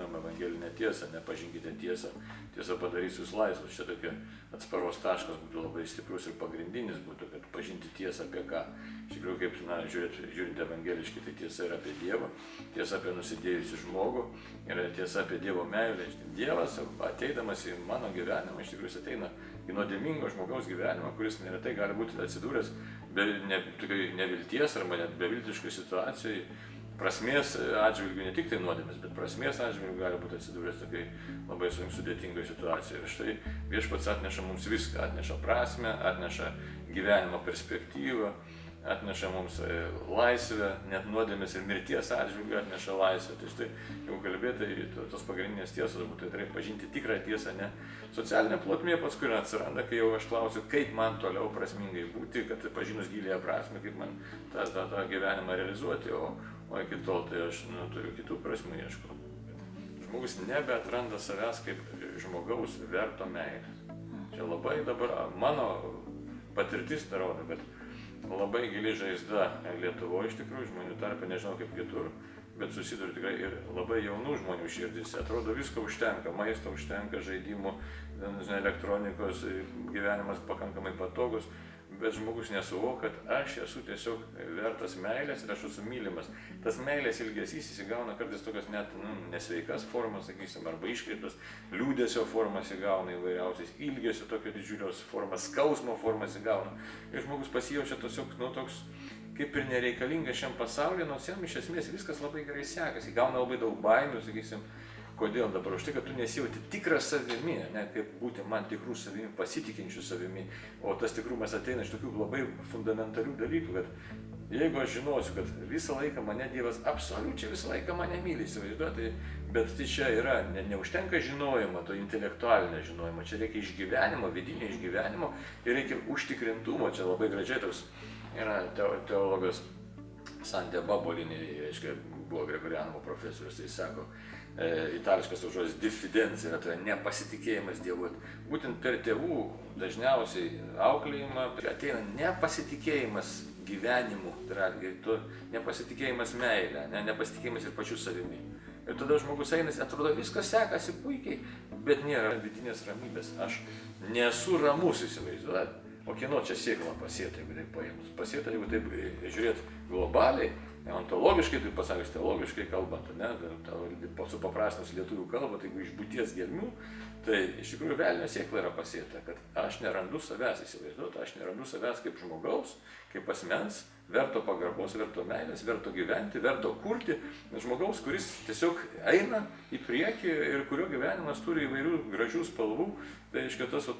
žinom evangelinę tiesą, nepažinkite tiesą, tiesa padarys jūs laisvus. Čia tokia atsparos taškas būtų labai stiprus ir pagrindinis būtų, kad pažinti tiesą apie ką. Iš tikrųjų, kaip, na, žiūrint, žiūrint evangeliškai, tai tiesa yra apie Dievą, tiesa apie nusidėjusių žmogų ir tiesa apie Dievo meilę. Dievas ateidamas į mano gyvenimą, iš tikrųjų ateina į nuodėmingo žmogaus gyvenimą, kuris neretai gali būti atsidūręs be, ne, nevilties arba net beviltiškoj situacijai prasmės atžvilgių, ne tik tai nuodėmės, bet prasmės atžvilgių gali būti atsidūręs tokiai labai sudėtingoje situacijoje. Ir štai viešpats atneša mums viską, atneša prasme, atneša gyvenimo perspektyvą, atneša mums e, laisvę, net nuodėmės ir mirties atžvilgių atneša laisvę. Tai štai, jeigu kalbėtai, tos pagrindinės tiesos būtų tai pažinti tikrą tiesą, ne socialinė plotmė paskui atsiranda, kai jau aš klausiu, kaip man toliau prasmingai būti, kad pažinus gilėje prasme, kaip man tą, tą, tą gyvenimą realizuoti, o, o iki tol tai aš nu, turiu kitų prasmių ieškoti. Žmogus nebeatranda savęs kaip žmogaus verto meilės. Čia labai dabar mano patirtis tai rodo, kad labai gili žaizda Lietuvoje iš tikrųjų žmonių tarpe, nežinau kaip kitur, bet susiduriu tikrai ir labai jaunų žmonių širdis. Atrodo, visko užtenka, maisto užtenka, žaidimų, elektronikos, gyvenimas pakankamai patogus, bet žmogus nesuvokia, kad aš esu tiesiog vertas meilės ir aš esu mylimas. Tas meilės ilgesys įsigauna kartais tokias net nu, nesveikas formas, sakysim, arba iškreiptas, liūdėsio formas įgauna įvairiausiais, ilgesio tokio didžiulios formas, skausmo formas įgauna. Ir žmogus pasijaučia tiesiog, nu, toks kaip ir nereikalingas šiam pasaulyje, nors jam iš esmės viskas labai gerai sekasi, įgauna labai daug baimių, sakysim, Kodėl dabar? Už tai, kad tu nesijauti tikras savimi, ne kaip būti man tikrų savimi, pasitikinčių savimi, o tas tikrumas ateina iš tokių labai fundamentalių dalykų, kad jeigu aš žinosiu, kad visą laiką mane Dievas absoliučiai visą laiką mane myli, įsivaizduoti, bet tai čia yra, ne, neužtenka žinojimo, to intelektualinio žinojimo, čia reikia išgyvenimo, vidinio išgyvenimo ir reikia užtikrintumo, čia labai gražiai toks yra teologas Santė Babolinė, reiškia, buvo Gregorianovo profesorius, tai sako, e, itališkas žodis diffidencija, tai yra nepasitikėjimas Dievu. Būtent per tėvų dažniausiai auklėjimą ateina nepasitikėjimas gyvenimu, tai yra ir tu nepasitikėjimas meilė, ne, nepasitikėjimas ir pačiu savimi. Ir tada žmogus eina, atrodo, viskas sekasi puikiai, bet nėra vidinės ramybės. Aš nesu ramus įsivaizduoti. O kieno čia sėkla pasėta, jeigu taip paėmus? Pasėta, jeigu taip žiūrėt globaliai, ontologiškai, tai pasakius teologiškai kalbant, ne, supaprastinus lietuvių kalbą, tai jeigu iš būties gelmių, tai iš tikrųjų velnio sėkla yra pasėta, kad aš nerandu savęs įsivaizduoti, aš nerandu savęs kaip žmogaus, kaip asmens, verto pagarbos, verto meilės, verto gyventi, verto kurti, žmogaus, kuris tiesiog eina į priekį ir kurio gyvenimas turi įvairių gražių spalvų, tai reiškia tas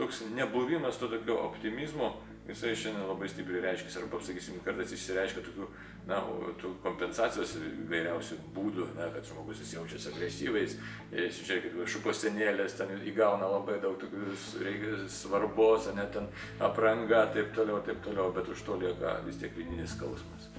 toks nebuvimas to tokio optimizmo, jisai šiandien labai stipriai reiškia, arba, sakysim, kartais išsireiškia tokių, na, tų kompensacijos vairiausių būdų, na, kad žmogus jis jaučiasi agresyviais, žiūrėkit, šukostenėlės ten įgauna labai daug tokių svarbos, net ten apranga, taip toliau, taip toliau, bet už to lieka vis tiek vidinis skausmas.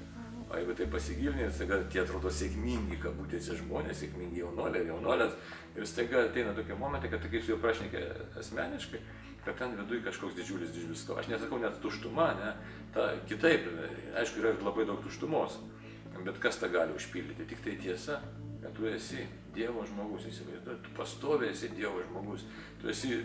O jeigu tai pasigilinė, staiga tie atrodo sėkmingi, kabutėse žmonės, sėkmingi jaunoliai, jaunolės, ir staiga ateina tokie momentai, kad kai su juo prašnekė asmeniškai, kad ten viduj kažkoks didžiulis didžiulis. Aš nesakau net tuštuma, ne, ta, kitaip, aišku, yra labai daug tuštumos, bet kas tą gali užpildyti, tik tai tiesa, kad tu esi Dievo žmogus, įsivaizduoji, tu pastoviai esi Dievo žmogus, tu esi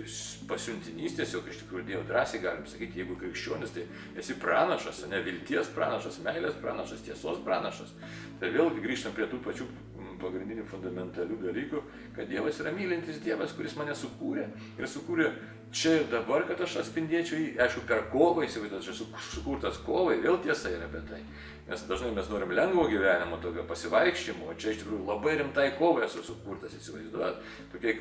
pasiuntinys tiesiog iš tikrųjų Dievo, drąsiai galim sakyti, jeigu krikščionis, tai esi pranašas, ne vilties pranašas, meilės pranašas, tiesos pranašas. Tai vėlgi grįžtam prie tų pačių pagrindinių fundamentalių dalykų, kad Dievas yra mylintis Dievas, kuris mane sukūrė ir sukūrė čia ir dabar, kad aš atspindėčiau jį, aišku, per kovą įsivaizduoju, aš sukurtas kovai, vėl tiesa yra apie tai. Nes dažnai mes norim lengvo gyvenimo, tokio pasivaikščiojimo, o čia iš tikrųjų labai rimtai kovai esu sukurtas, įsivaizduojat. Tokie,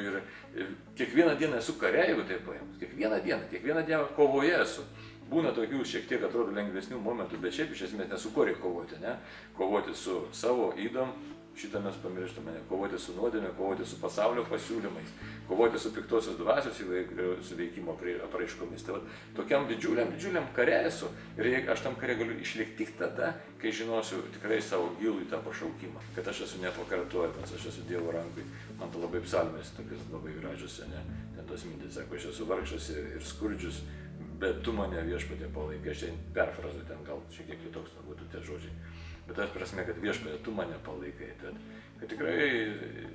ir, ir kiekvieną dieną esu kare, jeigu taip paėmus, kiekvieną dieną, kiekvieną dieną kovoje esu. Būna tokių šiek tiek atrodo lengvesnių momentų, bet šiaip iš esmės nesu ko reikia kovoti, ne? Kovoti su savo įdom, Šitą mes pamirštame. Kovoti su nuodėmė, kovoti su pasaulio pasiūlymais, kovoti su piktosios dvasios įvairių veikimo apraiškomis. Tai va, tokiam didžiuliam, didžiuliam kare esu. Ir aš tam kare galiu išlikti tik tada, kai žinosiu tikrai savo gilų tą pašaukimą. Kad aš esu nepakartojamas, aš esu Dievo rankui. Man to labai psalmės, tokios labai gražios, ne? Ten tos mintis, sako, aš esu vargšas ir, ir skurdžius, bet tu mane viešpatė palaikai. Aš ten perfrazuoju, ten gal šiek tiek kitoks būtų tie žodžiai. Bet tas prasme, kad viešpatė tu mane palaikai. Tad, kad tikrai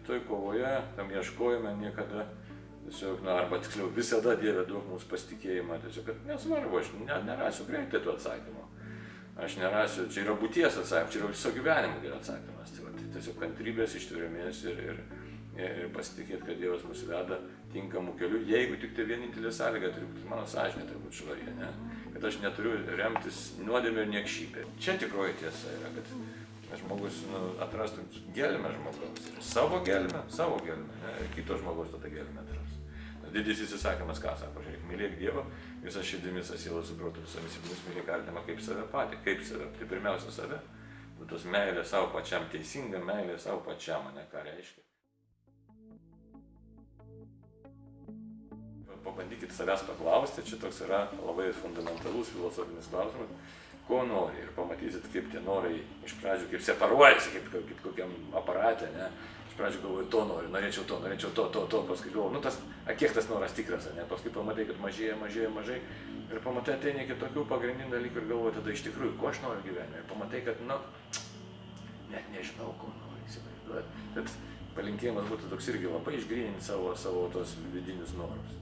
toj kovoje, tam ieškojime niekada tiesiog, na, arba tiksliau visada Dieve duok mums pasitikėjimą, tiesiog, kad nesvarbu, aš ne, nerasiu greitai tų atsakymų. Aš nerasiu, čia yra būties atsakymas, čia yra viso gyvenimo yra atsakymas. Tai, va, tai tiesiog kantrybės, ištvermės ir, ir, ir pasitikėti, kad Dievas mus veda tinkamų kelių, jeigu tik tai vienintelė sąlyga turi būti mano sąžinė, turi būti švarė, ne? Kad aš neturiu remtis nuodėmė ir niekšybė. Čia tikroji tiesa yra, kad žmogus nu, atrastų gelmę žmogaus. Savo gelmę, savo gelmę, ne? ir kito žmogaus tada gelmę atras. Didysis įsakymas, ką sako, žiūrėk, mylėk Dievą, visą širdimi, visą sielą, suprotų, visomis jėgomis mylėk artimą kaip save patį, kaip save, tai pirmiausia save. Nu, tos meilė savo pačiam, teisinga meilė savo pačiam, ne ką reiškia. Pabandykit savęs paklausti, čia toks yra labai fundamentalus filosofinis klausimas, ko nori ir pamatysit, kaip tie norai iš pradžių kaip separuojasi, kaip, kaip kokiam aparate, ne? Iš pradžių galvoju, to noriu, norėčiau to, norėčiau to, to, to, paskui galvoju, nu tas, a, kiek tas noras tikras, ne? Paskui pamatai, kad mažėja, mažėja, mažai ir pamatai ateina iki tokių pagrindinių dalykų ir galvoju tada iš tikrųjų, ko aš noriu gyvenime. Ir pamatai, kad, nu, net nežinau, ko noriu įsivaizduoti. Tad palinkėjimas būtų toks irgi labai išgryninti savo, savo tos vidinius norus.